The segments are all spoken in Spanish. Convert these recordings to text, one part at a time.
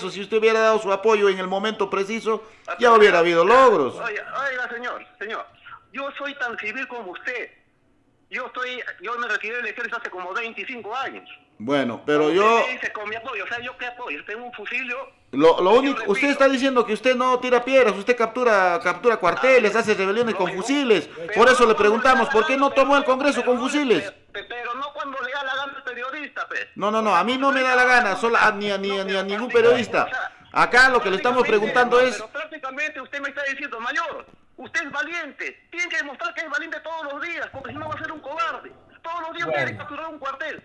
Si usted hubiera dado su apoyo en el momento preciso, ya hubiera habido logros. Oiga, oiga, señor, señor, yo soy tan civil como usted. Yo estoy, yo me retiré del ejército hace como 25 años. Bueno, pero yo... dice con mi apoyo, o sea, ¿yo qué apoyo? Tengo un fusil, yo... Lo, lo único, usted está diciendo que usted no tira piedras, usted captura captura cuarteles, hace rebeliones con fusiles. Por eso no le preguntamos, ¿por qué no tomó el Congreso pero con fusiles? pe- Pero no cuando le da la gana al periodista, pues. No, no, no, a mí no me da la gana, solo a, ni, a, ni, a- ni a ningún periodista. Acá lo que le estamos preguntando es... Pero prácticamente usted me está diciendo, mayor, usted es valiente. Tiene que demostrar que es valiente todos los días, porque si no va a ser un cobarde. Todos los días tiene que capturar un cuartel.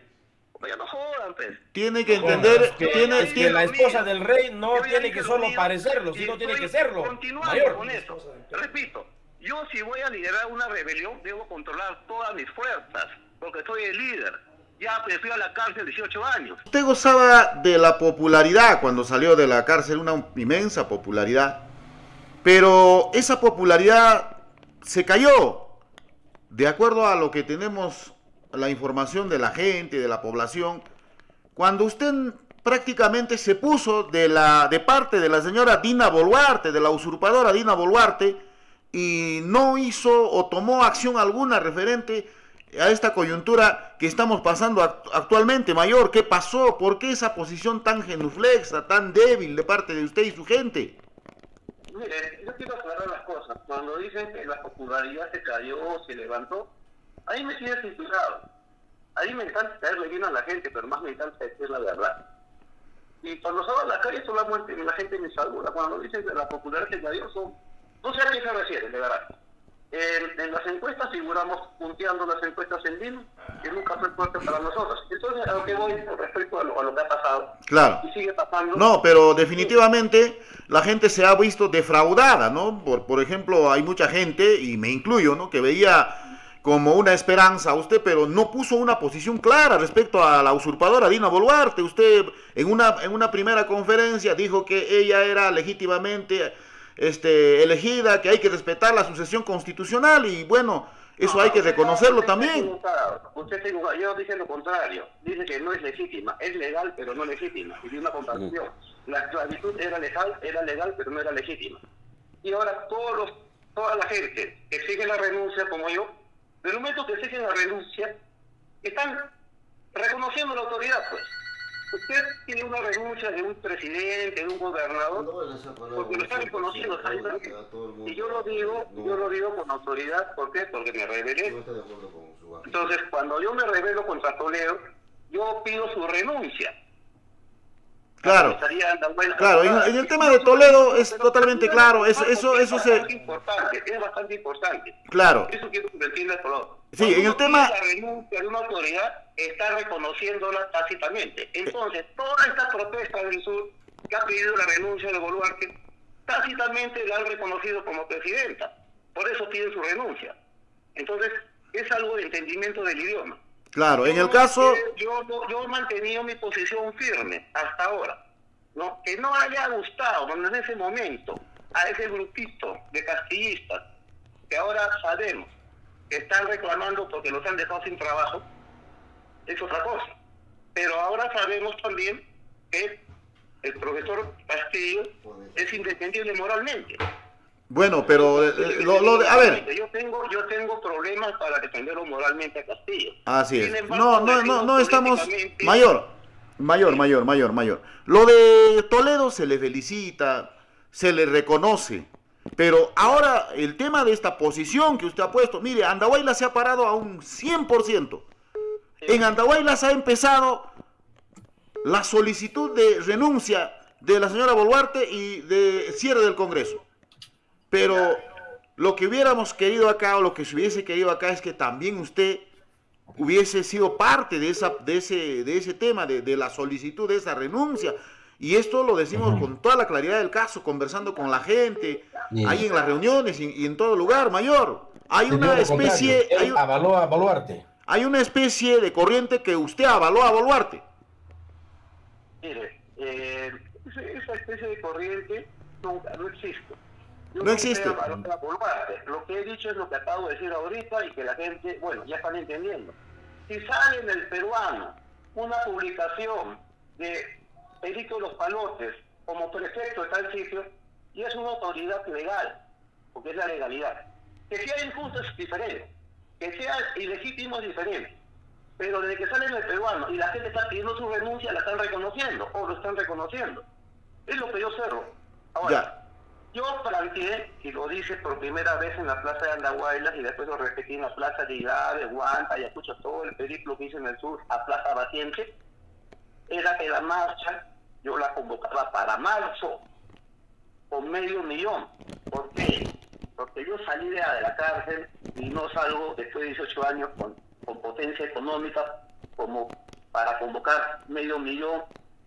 Oiga, no jodan, pues. Tiene que entender, que- tiene, es que la esposa del rey no tiene que lo solo parecerlo, sino tiene que serlo. Continuando Mayor. con eso. Repito, yo si voy a liderar una rebelión, debo controlar todas mis fuerzas, porque soy el líder. Ya fui a la cárcel 18 años. Usted gozaba de la popularidad cuando salió de la cárcel, una inmensa popularidad, pero esa popularidad se cayó. De acuerdo a lo que tenemos, la información de la gente, de la población, cuando usted prácticamente se puso de, la, de parte de la señora Dina Boluarte, de la usurpadora Dina Boluarte, y no hizo o tomó acción alguna referente a esta coyuntura que estamos pasando act- actualmente, Mayor. ¿Qué pasó? ¿Por qué esa posición tan genuflexa, tan débil de parte de usted y su gente? Mire, yo quiero aclarar las cosas. Cuando dicen que la popularidad se cayó, se levantó, ahí me tiene censurado. Ahí me encanta caerle bien a la gente, pero más me encanta decir la verdad. Y cuando salgo a la calle solamente la gente me saluda. Cuando dicen que la popularidad cayó, son... No sé a qué se refiere, de verdad. En, en las encuestas figuramos punteando las encuestas en Lima, que nunca fue fuerte para nosotros. Entonces, a lo que voy con respecto a lo, a lo que ha pasado, Claro. y sigue pasando... No, pero definitivamente la gente se ha visto defraudada, ¿no? Por, por ejemplo, hay mucha gente, y me incluyo, ¿no? Que veía como una esperanza a usted, pero no puso una posición clara respecto a la usurpadora Dina Boluarte. Usted en una, en una primera conferencia dijo que ella era legítimamente este, elegida, que hay que respetar la sucesión constitucional y bueno, eso No, hay que reconocerlo también. Usted está equivocado. Yo dije lo contrario. Dice que no es legítima. Es legal, pero no legítima. Y di una contradicción. La esclavitud era legal, era legal, pero no era legítima. Y ahora todos los, toda la gente que exige la renuncia, como yo, del momento que exigen la renuncia, están reconociendo la autoridad, pues. Usted tiene una renuncia de un presidente, de un gobernador, porque lo está reconociendo. está Y yo lo digo, yo lo digo con autoridad, ¿por qué? Porque me rebelé. Entonces, cuando yo me rebelo contra Toledo, yo pido su renuncia. Claro. Claro, en- en el tema de Toledo es totalmente claro, eso- eso- eso es se- importante, es bastante importante. Claro. Eso quiero que. Sí, en el tema- La renuncia de una autoridad está reconociéndola tácitamente. Entonces, toda esta protesta del sur que ha pedido la renuncia de Boluarte, tácitamente la han reconocido como presidenta. Por eso piden su renuncia. Entonces, es algo de entendimiento del idioma. Claro, en el caso... Yo, yo, yo he mantenido mi posición firme hasta ahora. ¿no? Que no haya gustado bueno, en ese momento a ese grupito de castillistas que ahora sabemos que están reclamando porque los han dejado sin trabajo, es otra cosa. Pero ahora sabemos también que el profesor Castillo es independiente moralmente. Bueno, pero eh, eh, lo, lo de- a ver, Yo tengo, yo tengo problemas para defenderlo moralmente a Castillo. así es. Embargo, No, no, no, no estamos mayor, mayor, mayor, mayor, mayor. Lo de Toledo se le felicita, se le reconoce, pero ahora el tema de esta posición que usted ha puesto, mire, Andahuayla se ha parado a un 100%. En Andahuayla se ha empezado la solicitud de renuncia de la señora Boluarte y de cierre del Congreso. Pero lo que hubiéramos querido acá o lo que se hubiese querido acá es que también usted hubiese sido parte de, esa, de, ese, de ese tema, de, de la solicitud de esa renuncia. Y esto lo decimos con toda la claridad del caso, conversando con la gente, ahí en las reuniones y, y en todo lugar, mayor. Hay una especie, hay, avaló a Boluarte. hay una especie de corriente que usted avaló a Boluarte. Mire, eh, esa- esa especie de corriente no, no existe. No existe. Lo que he dicho es lo que acabo de decir ahorita y que la gente, bueno, ya están entendiendo. Si sale en el peruano una publicación de Perico Los Palotes como prefecto de tal sitio y es una autoridad legal, porque es la legalidad. Que sea injusto es diferente, que sea ilegítimo es diferente, pero desde que sale el peruano y la gente está pidiendo su renuncia, la están reconociendo o lo están reconociendo. Es lo que yo cerro. Ahora, yo planteé, y lo dije por primera vez en la plaza de Andahuaylas y después lo repetí en la plaza de Igave, Huanta, Ayacucho, todo el periplo que hice en el sur a Plaza Batiente, era que la marcha yo la convocaba para marzo con medio millón. ¿Por qué? Porque yo salí de la cárcel y no salgo después de 18 años con, con potencia económica como para convocar medio millón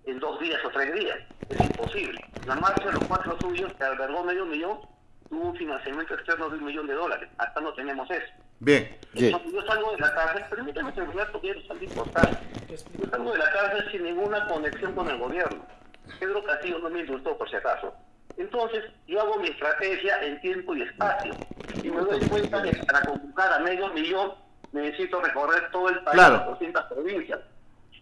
en dos días o tres días. Es imposible. La marcha de los cuatro suyos, que albergó medio millón, tuvo un financiamiento externo de un millón de dólares. Hasta no tenemos eso. Bien. Entonces, yo salgo de la cárcel, permítame terminar porque es algo importante. Yo salgo de la cárcel sin ninguna conexión con el gobierno. Pedro Castillo no me indultó por si acaso. Entonces, yo hago mi estrategia en tiempo y espacio. Y me doy cuenta que para convocar a medio millón necesito recorrer todo el país, Claro. 200 provincias.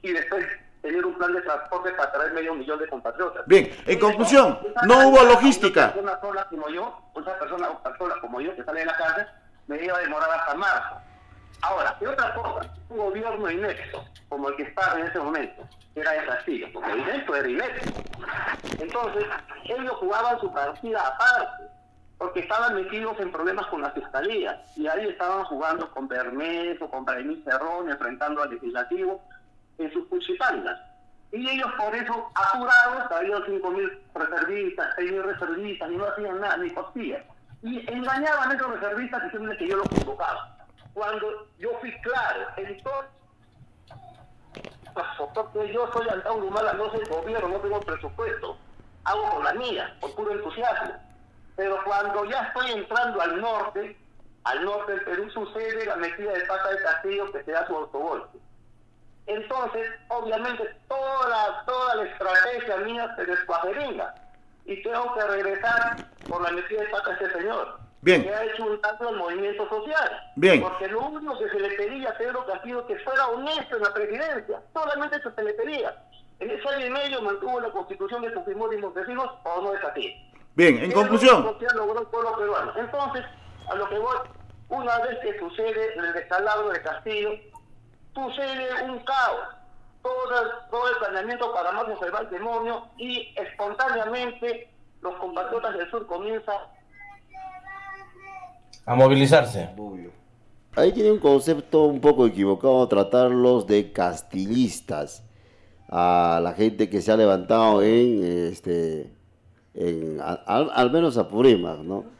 Y después tener un plan de transporte para traer medio millón de compatriotas. Bien, en conclusión, no hubo logística. Una persona sola como yo, una persona sola como yo que sale de la cárcel, me iba a demorar hasta marzo. Ahora, y otra cosa, un gobierno inepto, como el que estaba en ese momento, era de Castillo, porque inepto era inepto. Entonces, ellos jugaban su partida aparte, porque estaban metidos en problemas con la fiscalía, y ahí estaban jugando con Bermejo, con Braimí Cerrón, enfrentando al legislativo, en sus cuchipangas. Y ellos por eso, apurados, traían 5.000 reservistas, 6.000 reservistas, y no hacían nada, ni costillas. Y engañaban a esos reservistas diciéndoles que yo los convocaba. Cuando yo fui claro, en todo porque yo soy Humala, no soy gobierno, no tengo presupuesto. Hago con la mía, por puro entusiasmo. Pero cuando ya estoy entrando al norte, al norte del Perú sucede la metida de pata de Castillo que se da su autogolpe. Entonces, obviamente, toda la, toda la estrategia mía se descuajeringa. Y tengo que regresar por la metida de pata ese señor. Bien. Que ha hecho un tanto al movimiento social. Bien. Porque lo único que se le pedía a Pedro Castillo que fuera honesto en la presidencia. Solamente eso se le pedía. En ese año y medio mantuvo la constitución de Fujimori y Montesinos, o no es así. Bien, en conclusión, el pueblo peruano. Entonces, a lo que voy, una vez que sucede el descalabro de Castillo, sucede un caos. Todo el, todo el planeamiento para marzo se va al demonio y espontáneamente los compatriotas del sur comienzan A movilizarse. Ahí tiene un concepto un poco equivocado tratarlos de castillistas a la gente que se ha levantado en este en, al, al menos a Purímac, ¿no?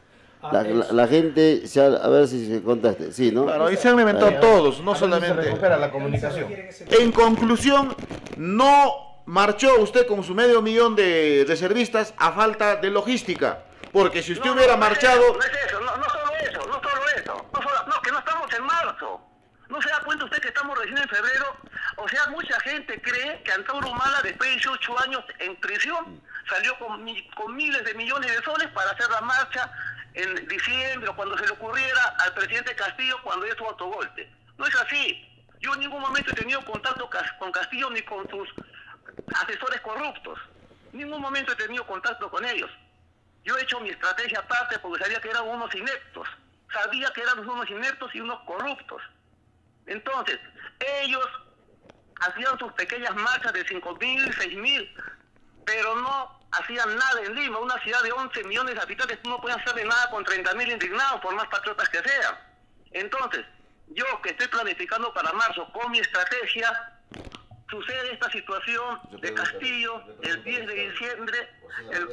La, la- la gente se ha- a ver si se contaste, sí, ¿no? claro, ahí se han inventado Ahí, todos, no a ver si se solamente. recupera la comunicación. En conclusión, no marchó usted con su medio millón de reservistas a falta de logística. Porque si usted No, hubiera no, no es marchado, eso, No es eso, no, no solo eso, no solo eso. No, solo- no, que no estamos en marzo. ¿No se da cuenta usted que estamos recién en febrero? O sea, mucha gente cree que Antauro Humala, después de 18 años en prisión, salió con miles de millones de soles para hacer la marcha en diciembre o cuando se le ocurriera al presidente Castillo cuando hizo autogolpe. No es así. Yo en ningún momento he tenido contacto con Castillo ni con sus asesores corruptos. En ningún momento he tenido contacto con ellos. Yo he hecho mi estrategia aparte porque sabía que eran unos ineptos. Sabía que eran unos ineptos y unos corruptos. Entonces, ellos hacían sus pequeñas marchas de 5 mil, 6 mil, pero no hacían nada en Lima, una ciudad de 11 millones de habitantes, no pueden hacerle nada con 30 mil indignados, por más patriotas que sean. Entonces, yo que estoy planificando para marzo con mi estrategia, sucede esta situación de Castillo el 10 de diciembre, el,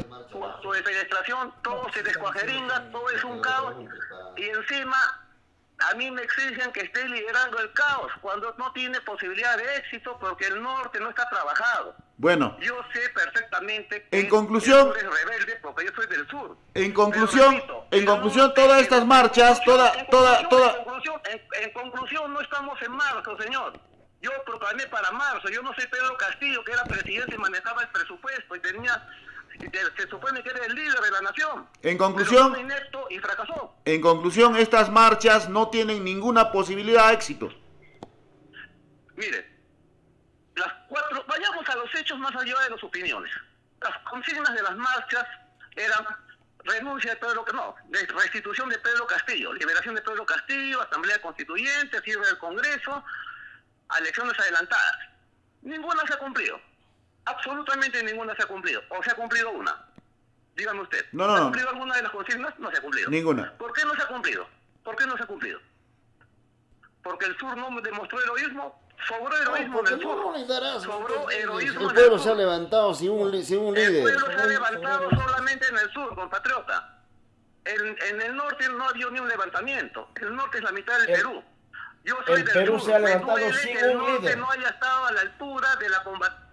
su defenestración, todo se descuajeringa, todo es un caos, y encima a mí me exigen que esté liderando el caos cuando no tiene posibilidad de éxito porque el norte no está trabajado. Bueno, Yo sé perfectamente que En conclusión- rebelde porque yo soy del sur. En conclusión- repito, en conclusión, todas estas marchas, toda- en toda- toda- En conclusión, en- en conclusión, no estamos en marzo, señor. Yo proclamé para marzo. Yo no soy Pedro Castillo, que era presidente y manejaba el presupuesto y tenía... Se supone que era el líder de la nación. En conclusión- inepto y fracasó. en conclusión, estas marchas no tienen ninguna posibilidad de éxito. Mire, las cuatro, vayamos a los hechos más allá de las opiniones. las consignas de las marchas eran renuncia de Pedro no, de restitución de Pedro Castillo, liberación de Pedro Castillo, asamblea constituyente, cierre del Congreso, elecciones adelantadas. Ninguna se ha cumplido. Absolutamente ninguna se ha cumplido. O se ha cumplido una. Dígame usted. No, no, ¿Se ha cumplido alguna de las consignas? No se ha cumplido. Ninguna. ¿Por qué no se ha cumplido? ¿Por qué no se ha cumplido? Porque el sur no demostró heroísmo. Sobró heroísmo en el sur. no les darás. Sobró heroísmo El en pueblo el se ha levantado sin un, sin un El líder. pueblo se ha levantado solamente en el sur, compatriota. En, en el norte no ha habido ni un levantamiento. El norte es la mitad del El- Perú. Yo soy el del Perú sur. se ha Me levantado duele sin que el un norte líder. no haya estado a la altura de la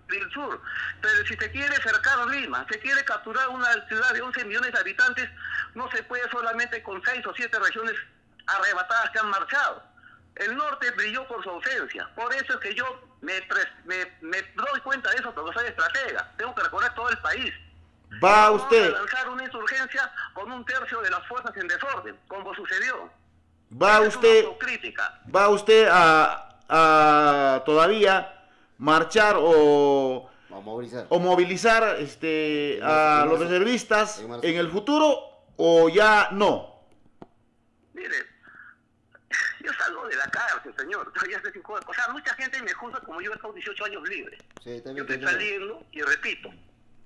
del sur. Pero si se quiere cercar Lima, se quiere capturar una ciudad de 11 millones de habitantes, no se puede solamente con seis o siete regiones arrebatadas que han marchado. El norte brilló por su ausencia. Por eso es que yo me, pres- me, me doy cuenta de eso porque soy estratega. Tengo que recorrer todo el país. Va Vamos usted, a lanzar una insurgencia con un tercio de las fuerzas en desorden, como sucedió. va Esa es usted, va usted a, a todavía marchar o, movilizar. o movilizar este, a los reservistas En en el futuro o ya no. Yo salgo de la cárcel, señor. Todavía hace cinco O sea, mucha gente me juzga como yo he estado 18 años libre. Sí, Yo estoy saliendo, y repito,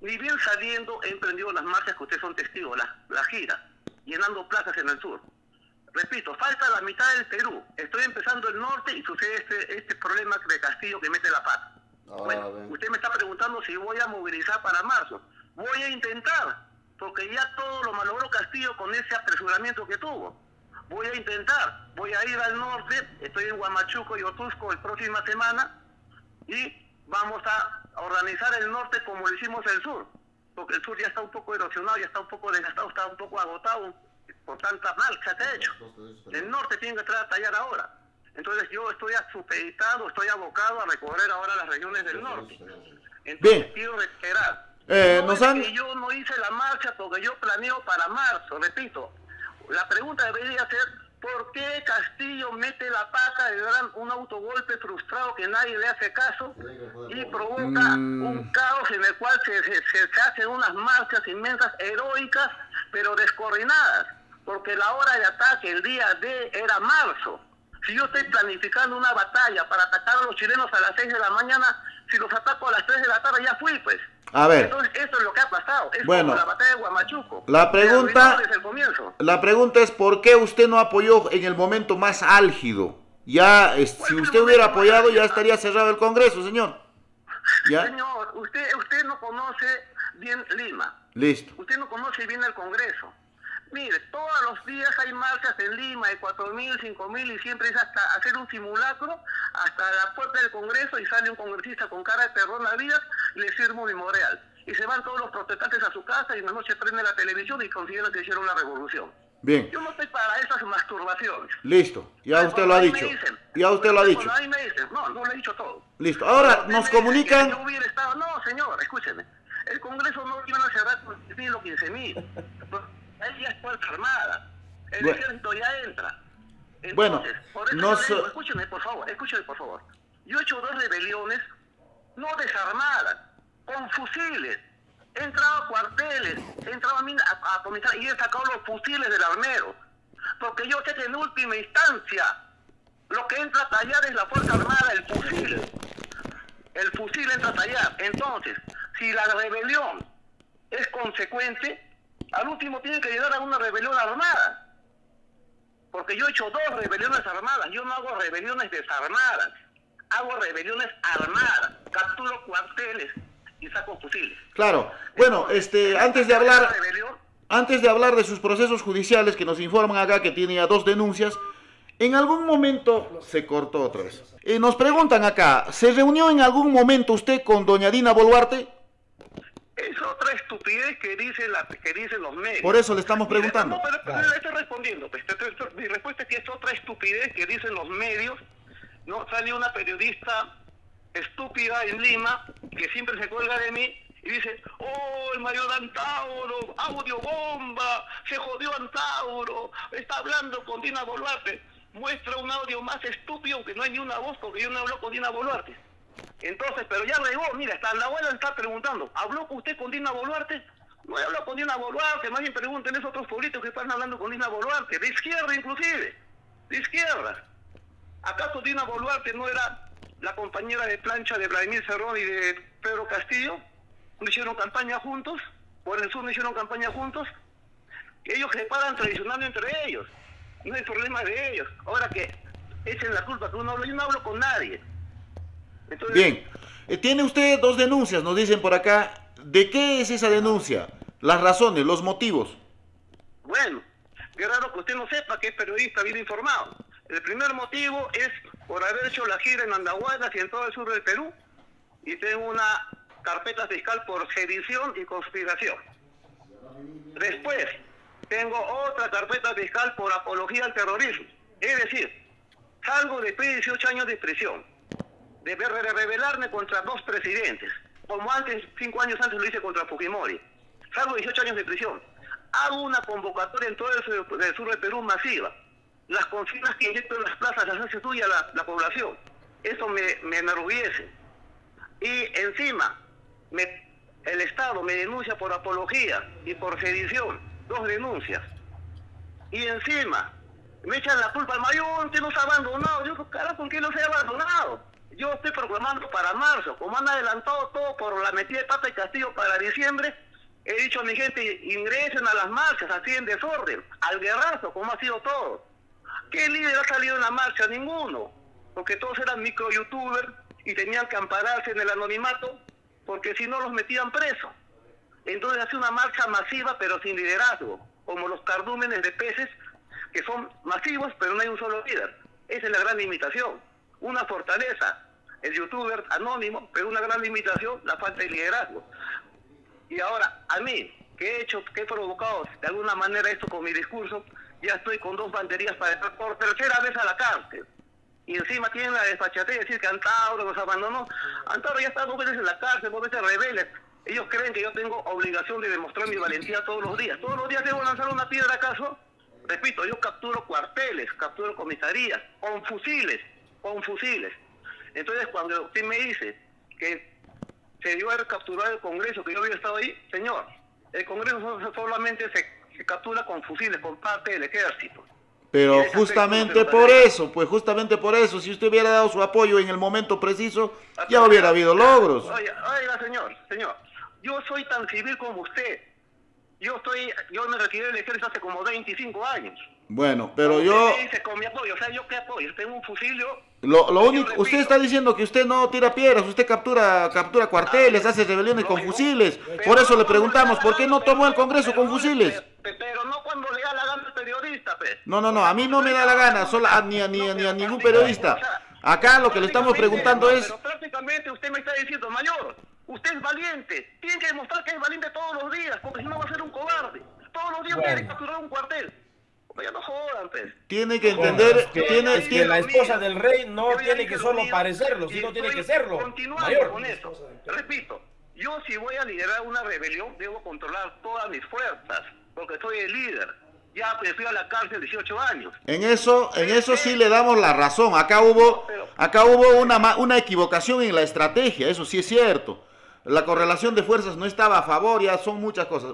ni bien saliendo he emprendido las marchas que ustedes son testigos, la, la gira, llenando plazas en el sur. Repito, falta la mitad del Perú. Estoy empezando el norte y sucede este, este problema de Castillo que mete la pata. Ah, bueno, bien. usted me está preguntando si voy a movilizar para marzo. Voy a intentar, porque ya todo lo malogró Castillo con ese apresuramiento que tuvo. Voy a intentar, voy a ir al norte, estoy en Huamachuco y Otusco la próxima semana y vamos a organizar el norte como lo hicimos el sur, porque el sur ya está un poco erosionado, ya está un poco desgastado, está un poco agotado por tanta marcha que ha hecho. El norte tiene que entrar a tallar ahora. Entonces yo estoy supeditado, estoy abocado a recorrer ahora las regiones del norte. Entonces Bien. quiero reiterar. Eh, no nos es han- que yo no hice la marcha porque yo planeo para marzo, repito. La pregunta debería ser, ¿por qué Castillo mete la pata de gran, un autogolpe frustrado que nadie le hace caso y provoca Mm. un caos en el cual se, se- hacen unas marchas inmensas, heroicas, pero descoordinadas? Porque la hora de ataque, el día D, era marzo. Si yo estoy planificando una batalla para atacar a los chilenos a las 6 de la mañana, si los ataco a las 3 de la tarde ya fui, pues. A ver. Entonces, esto es lo que ha pasado. Es Bueno. como la batalla de Guamachuco. La pregunta- arruinó Desde el comienzo. La pregunta es por qué usted no apoyó en el momento más álgido. Ya, es- si usted hubiera apoyado, ya estaría cerrado el Congreso, señor. ¿Ya? Señor, usted, usted no conoce bien Lima. Listo. Usted no conoce bien el Congreso. Mire, todos los días hay marchas en Lima de 4.000, 5.000 y siempre es hasta hacer un simulacro hasta la puerta del Congreso y sale un congresista con cara de perdón a vidas y le firma un memorial. Y se van todos los protestantes a su casa y en la noche prende la televisión y consideran que hicieron la revolución. Bien. Yo no estoy para esas masturbaciones. Listo. Ya usted lo ha dicho. dicen- Ya usted lo ha dicho. Cuando a mí me dicen, no, no le he dicho todo. Listo. Ahora nos comunican. yo hubiera estado- No, señor, escúcheme. El Congreso no iban a cerrar con 10.000 o 15.000. Ahí ya es Fuerza Armada. El Bueno. ejército ya entra. Entonces, Bueno, por eso no so- digo, escúcheme, por favor, escúcheme, por favor. Yo he hecho dos rebeliones, no desarmadas, con fusiles. He entrado a cuarteles, he entrado a, mina- a, a comisar y he sacado los fusiles del armero. Porque yo sé que en última instancia lo que entra a tallar es la Fuerza Armada, el fusil. El fusil entra a tallar. Entonces, si la rebelión es consecuente, al último tiene que llegar a una rebelión armada. Porque yo he hecho dos rebeliones armadas. Yo no hago rebeliones desarmadas. Hago rebeliones armadas. Capturo cuarteles y saco fusiles. Claro. Bueno, este, antes de hablar, antes de hablar de sus procesos judiciales que nos informan acá que tiene ya dos denuncias, en algún momento se cortó otra vez. Eh, nos preguntan acá, ¿se reunió en algún momento usted con doña Dina Boluarte? Es otra estupidez que dicen, la, que dicen los medios. Por eso le estamos preguntando. No, pero, pero le estoy respondiendo. pues, te- te- te- mi respuesta es que es otra estupidez que dicen los medios. No salió una periodista estúpida en Lima que siempre se cuelga de mí y dice, oh, el Mario Antauro, audio bomba, se jodió Antauro, está hablando con Dina Boluarte. Muestra un audio más estúpido que no hay ni una voz porque yo no hablo con Dina Boluarte. Entonces, pero ya llegó, mira, hasta la abuela está preguntando, ¿habló usted con Dina Boluarte? No he hablado con Dina Boluarte, más bien pregunten esos otros pueblitos que están hablando con Dina Boluarte, de izquierda inclusive, de izquierda. ¿Acaso Dina Boluarte no era la compañera de plancha de Vladimir Cerrón y de Pedro Castillo? ¿No hicieron campaña juntos? ¿Por el sur no hicieron campaña juntos? Ellos se paran tradicional entre ellos. No hay problema de ellos. Ahora que echen la culpa que uno habla, yo no hablo con nadie. Entonces, Bien, Eh, tiene usted dos denuncias, nos dicen por acá. ¿De qué es esa denuncia? Las razones, los motivos. Bueno, qué raro que usted no sepa que es periodista bien informado. El primer motivo es por haber hecho la gira en Andahuaylas y en todo el sur del Perú. Y tengo una carpeta fiscal por sedición y conspiración. Después, tengo otra carpeta fiscal por apología al terrorismo. Es decir, salgo después de 18 años de prisión, de de rebelarme contra dos presidentes, como antes, cinco años antes lo hice contra Fujimori. Salgo 18 años de prisión. Hago una convocatoria en todo el sur, del sur del Perú masiva. Las consignas que inyecto en las plazas las hace suya la, la población. Eso me, me enorgullece. Y encima, me- el Estado me denuncia por apología y por sedición. Dos denuncias. Y encima, me echan la culpa al mayor, usted nos ha abandonado. Yo, carajo, ¿con qué los he abandonado? Yo estoy proclamando para marzo, como han adelantado todo por la metida de pata y castillo para diciembre, he dicho a mi gente, ingresen a las marchas, así en desorden, al guerrazo, como ha sido todo. ¿Qué líder ha salido en la marcha? Ninguno. Porque todos eran micro youtubers y tenían que ampararse en el anonimato, porque si no los metían presos. Entonces hace una marcha masiva pero sin liderazgo, como los cardúmenes de peces que son masivos pero no hay un solo líder. Esa es la gran limitación. Una fortaleza, el youtuber anónimo, pero una gran limitación, la falta de liderazgo. Y ahora, a mí, que he hecho, que he provocado de alguna manera esto con mi discurso, ya estoy con dos banderías para entrar por tercera vez a la cárcel. Y encima tienen la desfachatez de decir que Antauro nos abandonó. Antauro ya está dos veces en la cárcel, dos veces rebeldes. Ellos creen que yo tengo obligación de demostrar mi valentía todos los días. Todos los días debo lanzar una piedra acaso. Repito, yo capturo cuarteles, capturo comisarías, con fusiles, con fusiles. Entonces cuando usted me dice que se debió haber capturado el Congreso, que yo había estado ahí, señor, el Congreso so- solamente se, se captura con fusiles, con parte del ejército. Pero justamente por eso, pues justamente por eso, si usted hubiera dado su apoyo en el momento preciso, ya hubiera habido logros. Oiga, oiga, señor, señor, yo soy tan civil como usted. Yo estoy, yo me retiré del ejército hace como 25 años. Bueno, pero yo, dice con mi apoyo, o sea, ¿yo qué apoyo? Tengo un fusil, yo... lo, lo único, repito, usted está diciendo que usted no tira piedras, usted captura, captura cuarteles, hace rebeliones con fusiles. Pero Por eso le preguntamos, ¿por la qué no tomó el Congreso pero con fusiles? pe- Pero no cuando le da la gana al periodista, pues. No, no, no, a mí no me da la gana, solo a- ni, a, ni, a- ni a ningún periodista. Acá lo que le estamos preguntando es, Pero prácticamente usted me está diciendo, mayor, usted es valiente. Tiene que demostrar que es valiente todos los días, porque si no va a ser un cobarde. Todos los días tiene que capturar un cuartel. Pues ya no jodan, pues. tiene que entender, que, tiene, es que tiene- la esposa del rey no tiene que lo solo mío parecerlo, sino tiene que serlo. Continuando Mayor. con eso. Repito, yo si voy a liderar una rebelión, debo controlar todas mis fuerzas, porque soy el líder. Ya pues, fui a la cárcel 18 años. En eso, en eso sí le damos la razón. Acá hubo, acá hubo una, una equivocación en la estrategia, eso sí es cierto. La correlación de fuerzas no estaba a favor, ya son muchas cosas.